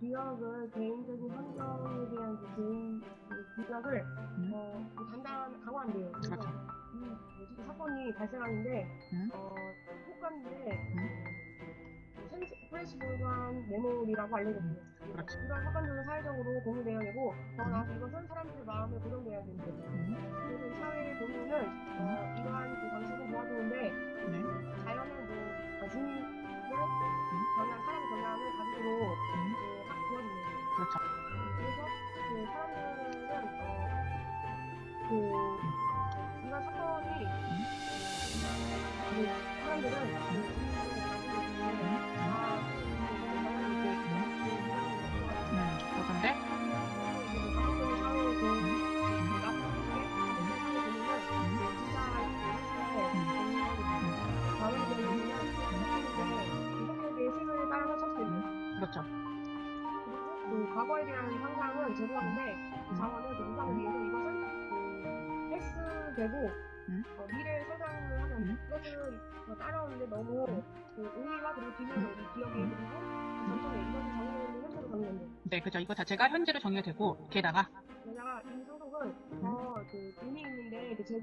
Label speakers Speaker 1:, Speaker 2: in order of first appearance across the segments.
Speaker 1: 기억을 개인적인 환경에 대한 그 개인 그 기억을
Speaker 2: 음.
Speaker 1: 어, 그 단단 강화한대요. 그래서
Speaker 2: 그렇죠.
Speaker 1: 이 사건이 발생하는데
Speaker 2: 음.
Speaker 1: 어, 효과인데 프레시블한 메모리라고 알려졌고요.
Speaker 2: 그렇죠.
Speaker 1: 이런 사건들은 사회적으로 공유되어야 되고 더 나아가서 이것은 사람들의 마음에 고정되어야 됩니다.
Speaker 2: 음.
Speaker 1: 그래서 이 사회의 공유는 어,
Speaker 2: 그렇죠.
Speaker 1: 그래서 그 사람들은 어, 그 이런 사건이 그 사람들은 그 아,
Speaker 2: 음. 그런데
Speaker 1: 그.
Speaker 2: 그렇죠.
Speaker 1: 과거에 대한 상상은 그 자원을 그 인상을 위해서 이것은 그 헬스되고
Speaker 2: 음.
Speaker 1: 어, 미래에 성장을 하는
Speaker 2: 음.
Speaker 1: 이것을 어, 따라오는데 너무 그 의미와 그리고 기능을 이 기억에 그리고 그 전통에 이것을 정의하는 현재로 정의한대.
Speaker 2: 네, 그죠. 이거 자체가 현재로 정의가 되고 게다가
Speaker 1: 게다가 이 소속은 더 그 의미 있는데 그.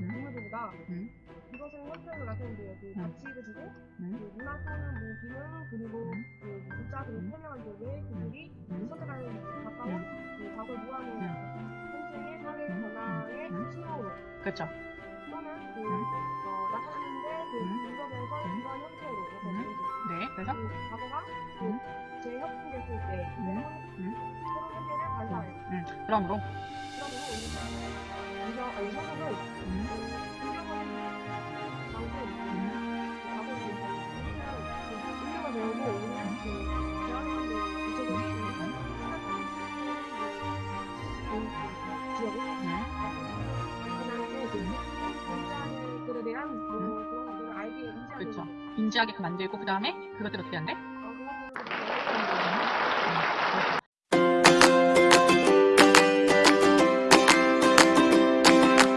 Speaker 1: 인물들보다
Speaker 2: 음.
Speaker 1: 이것은 현재로 나타낸대요. 그
Speaker 2: 음.
Speaker 1: 가치를 주고
Speaker 2: 음.
Speaker 1: 그 문화 또는 뭐 기능 그리고
Speaker 2: 음.
Speaker 1: 그 문자 그리고
Speaker 2: 음.
Speaker 1: 설명한 쪽에 그들이
Speaker 2: 음.
Speaker 1: 선택하는 가까운
Speaker 2: 음.
Speaker 1: 그 과거의 무한의
Speaker 2: 음.
Speaker 1: 현재의 사회
Speaker 2: 음.
Speaker 1: 변화의
Speaker 2: 음.
Speaker 1: 신호로
Speaker 2: 그렇죠.
Speaker 1: 또는 그
Speaker 2: 음.
Speaker 1: 어, 나타나는데 그
Speaker 2: 음.
Speaker 1: 이러한 형태로. 되는지
Speaker 2: 네, 그래서
Speaker 1: 그 과거가
Speaker 2: 음.
Speaker 1: 그 재협동됐을 때
Speaker 2: 음.
Speaker 1: 새로운 현재를 발사해요.
Speaker 2: 음. 그러므로 음. 음.
Speaker 1: 그
Speaker 2: 음.
Speaker 1: 그뭐 인지하게
Speaker 2: 그렇죠.
Speaker 1: 되는
Speaker 2: 인지하게끔 만들고 그 다음에 그것들 어떻게 한대?